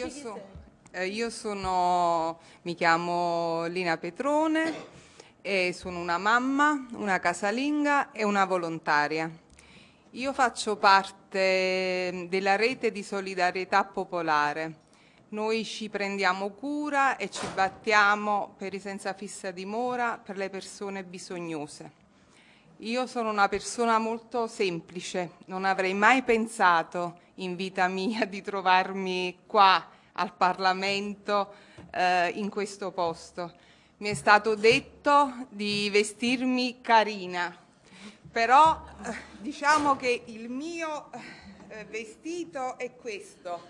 io, so, eh, io sono, mi chiamo Lina Petrone e sono una mamma, una casalinga e una volontaria. Io faccio parte della rete di solidarietà popolare. Noi ci prendiamo cura e ci battiamo per i senza fissa dimora, per le persone bisognose. Io sono una persona molto semplice, non avrei mai pensato in vita mia di trovarmi qua al Parlamento eh, in questo posto. Mi è stato detto di vestirmi carina, però eh, diciamo che il mio eh, vestito è questo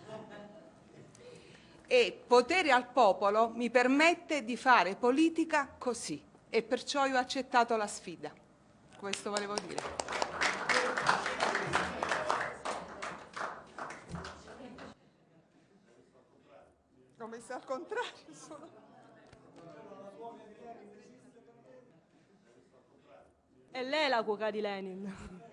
e potere al popolo mi permette di fare politica così e perciò io ho accettato la sfida questo volevo dire. Ho messo al contrario solo. E lei è la cuoca di Lenin.